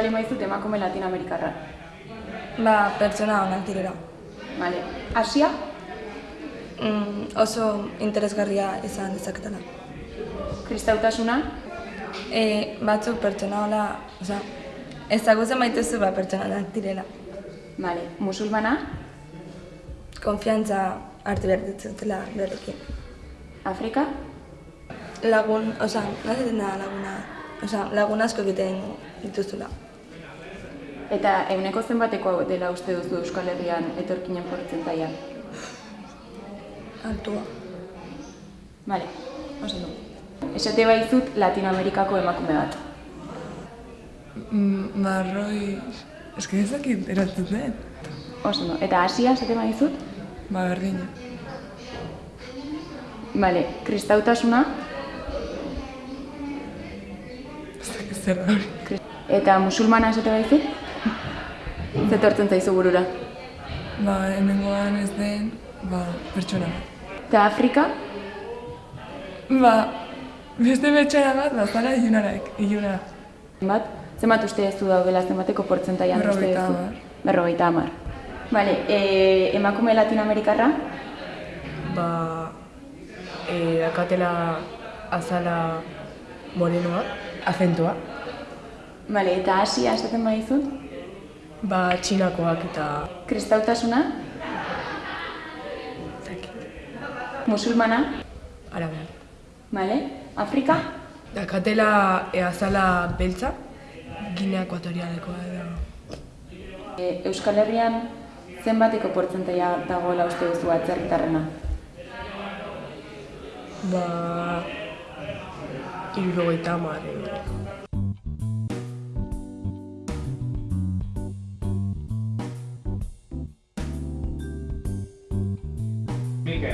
bali maizut emakume latinoamerikarra. Ba, pertsona onak direla. Vale. Asia? Mm, oso interesgarria izan dezaketela. Kristautasuna? E, batzuk pertsona hola, oza, ezagutzen maituzu ba pertsona onak direla. Vale. Musulmana? Konfiantza hartu behar dituztela berekin. Afrika? Lagun, oza, da laguna, oza, lagun asko egiten dituzula. Eta euneko zenbateko dela uste duzu Euskal Herrian etorkinen portzentaia? Altua. Vale, oso du. Esate baizut Latinoamerikako emakume bat. Mm, Marroi... Ez que ez dakit erantzun den. Oso ondo. Eta Asia esate baizut? Ba, berdina. Vale, kristautasuna Ez dakit zer da hori. eta musulmana esate baizut? Zetortzen zaizu burura. Ba, hemengoan ez den, ba, pertsona bat. Eta Afrika? Ba, beste pertsona bat, ba, zara ilunarak, iluna. Bat? Zenbat uste ez du daudela zenbateko portzentaian uste duzu? hamar. Berrogeita hamar. Vale, e, emakume latinoamerikarra? ba, e, dakatela azala morenoa, azentua, Vale, eta Asia esaten badizut? Ba, txinakoak eta Kristautasuna? Musulmana? arabeak. Vale, Afrika? Dakatela e, azala beltza, Ginea ekuatorialekoa da. E, Euskal Herrian zenbateko portzentaia dagoela uste duzu atzerritarrena? Ba, irurogeita hamar.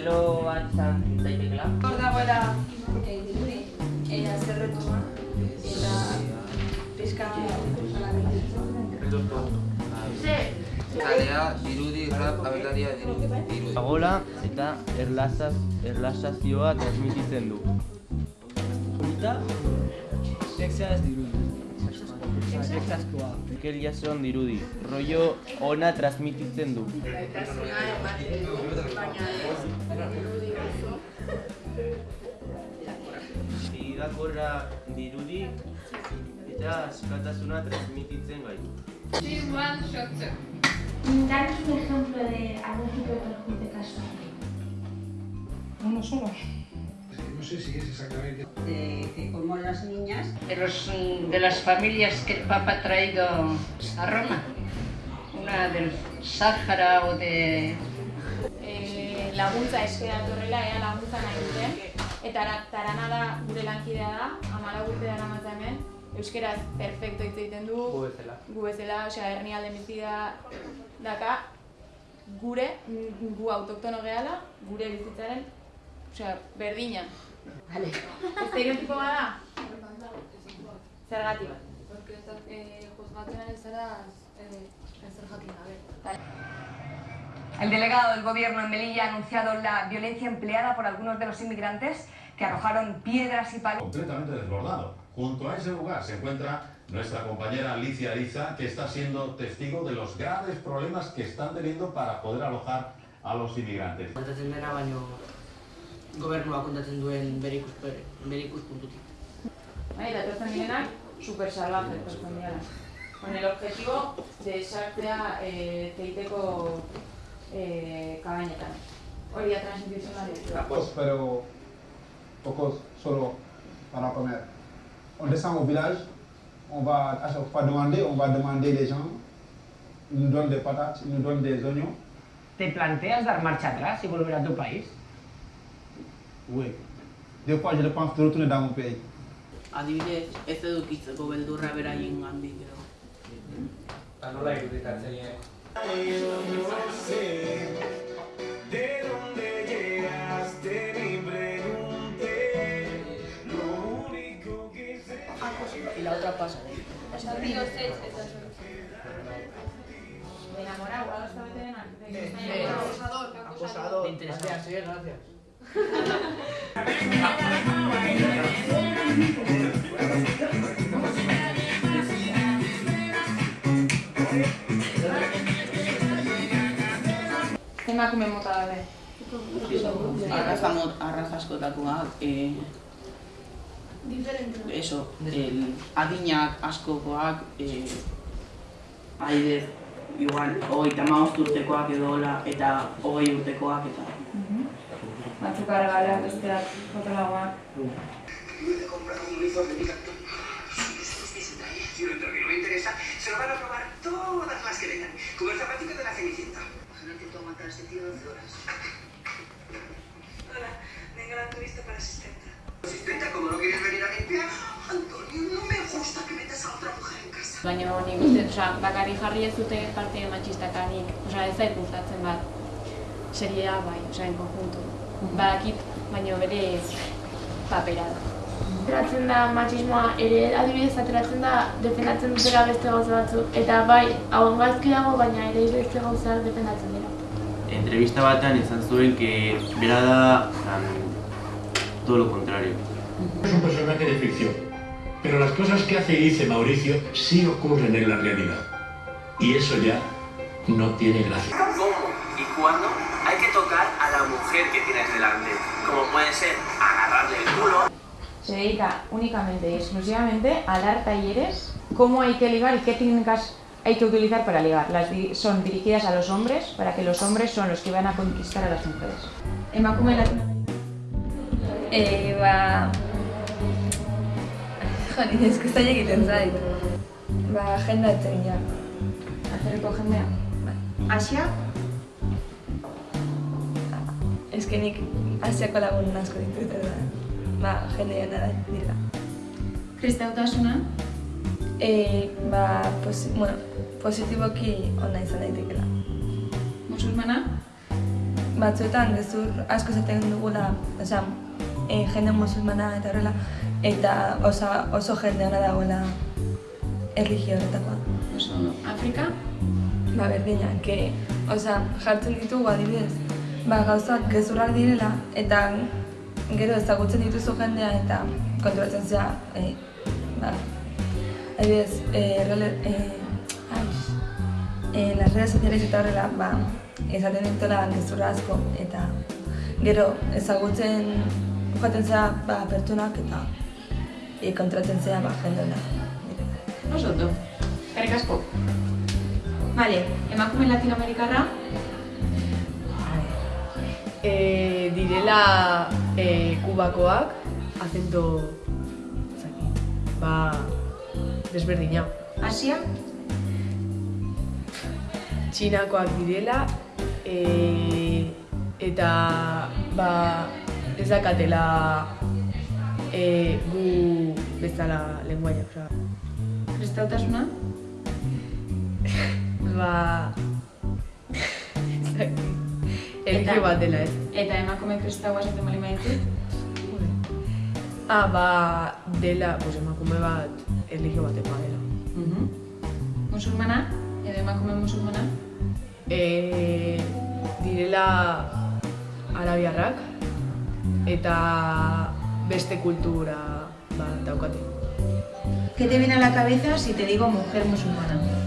modelo bat izan daitekela. Hor dagoela e, dirudi, e, azerretuma, eta pizka Kalea, dirudi, rap, abelaria, dirudi. Pagola eta erlazaz, erlazazioa transmititzen du. Polita, sexaz dirudi. Sexazkoa. Mikel Jason dirudi. Rollo ona transmititzen du. Irakorra dirudi eta askatasuna transmititzen gaitu. Danos un ejemplo de algún tipo de perjuicio casual. Uno solo. No sé si es exactamente. de que como las niñas de, los, de las familias que el Papa ha traído a Roma. Una del Sáhara o de... e, laguntza eskera horrela, ea laguntza nahi duten. Eta ara- Tarana da gure lankidea da, amala urte dara matza hemen. Euskeraz perfecto hitz egiten du. Gu bezala. Gu bezala, osea, hernialde bizi da daka gure, gu autoktono gehala, gure bizitzaren, osea, berdina. Vale. Estereotipo bada? Zergatik. Porque eh, juzgatzen ari zara eh, jakin gabe. El delegado del gobierno en Melilla ha anunciado la violencia empleada por algunos de los inmigrantes que arrojaron piedras y palos. completamente desbordado. Junto a ese lugar se encuentra nuestra compañera Alicia Ariza, que está siendo testigo de los graves problemas que están teniendo para poder alojar a los inmigrantes. Kontatzen duen super salvaje direla. Con el objetivo de sartzea eh, teiteko eh, kabainetan. Hori da transitizionalidad. Pocos, pero pocos solo para comer. On descend au village, on va à chaque fois demander, on va demander les gens, ils nous donnent des patates, ils nous donnent des oignons. ¿Te planteas dar marcha atrás y volver a tu país? Oui. Des fois, je pense de retourner dans mon pays. adibidez, ez edukitzeko beldurra beraien gandik edo. Eta nola irudikatzen dira? De dónde llegaste ni pregunté. Lo único que sé. Y la otra pasa. Enamorado, ahora está veterana. Acosador. Acosador. Gracias, sí, gracias. Emakume mota daude. Arraza, mot, arraza askotakoak, eh, eso, el, adinak askokoak, eh, adibidez, igual, hogeita hamabost urtekoak edo hola, eta hogei urtekoak eta... Batzuk argaleak, besteak fotolagoak. Si lo entro que no me interesa, se lo van a probar todas las que vengan. Como el zapatito de la Cenicienta. Aguantar este tío 12 horas. Hola, venga la turista para asistenta. ¿Asistenta? ¿Cómo no quieres venir a limpiar? Antonio, no me gusta que metas a otra mujer en casa. Baina nik uste, osea, bakarrik jarri ez dute parte matxistakanik, osea, ez zait gustatzen bat. Seria bai, osea, en conjunto. Badakit, baina bere papera da. Ateratzen da matxismoa ere adibidez ateratzen da defendatzen dutela beste gauza batzuk eta bai hauen gaizki dago baina ere beste gauzak defendatzen dira. Entrevista batean izan zuen que bera da um, todo lo contrario. Es un personaje de ficción, pero las cosas que hace y dice Mauricio sí ocurren en la realidad. Y eso ya no tiene gracia. ¿Cómo y cuándo hay que tocar a la mujer que tienes delante? Como puede ser agarrarle el culo. Se dedica únicamente y exclusivamente a dar talleres, cómo hay que ligar y qué técnicas hay que utilizar para ligar. Las di- son dirigidas a los hombres, para que los hombres son los que van a conquistar a las mujeres. Emakume Latinoamerika. Eh, ba... Jo, nire eskuzain egiten zait. Ba, jendatzen ja. Atzerriko jendea. Asia? Ez que nik asiako lagun asko ditut, ba, jende jana dira. Kristautasuna? E, ba, posi, bueno, positiboki ona izan daitekela. Musulmana? Batzuetan gezur asko zaten dugula, osea, e, jende musulmana eta horrela, eta osa, oso jende ona dagoela erligio horretakoa. Oso. Afrika? Ba, berdina, que, osea, jartzen ditugu adibidez, ba, gauzak gezurrak direla, eta gero ezagutzen dituzu jendea eta kontrolatzen zea, e, ba, adibidez, e, rele, e, ai, e, las redes sociales eta horrela, ba, esaten dutela gezurra asko, eta gero ezagutzen joaten zea, ba, pertsonak eta e, kontrolatzen zea, ba, jende ona. Oso ondo. Eskerrik asko. Vale, emakume latinoamerikarra? Eh, direla eh, kubakoak, acento, ez dakit, ba, desberdina. Asia? Txinakoak direla, eh, eta ba, ez dakatela eh, gu bezala lenguaia. Osea, Kristautasuna? ba, ez dakit, erlijio bat dela ez. Eta emakume kristaua esaten bali maitut? Ah, ba, dela, pues emakume bat erlijio batekoa dela. Musulmana? Edo emakume musulmana? E, direla arabiarrak eta beste kultura bat daukate. ¿Qué te viene a la cabeza si te digo mujer musulmana?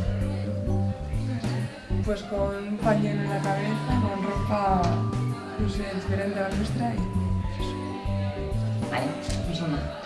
Pues con un pañuelo en la cabeza, con ropa, no sé, diferente a la nuestra y Vale, musulmana.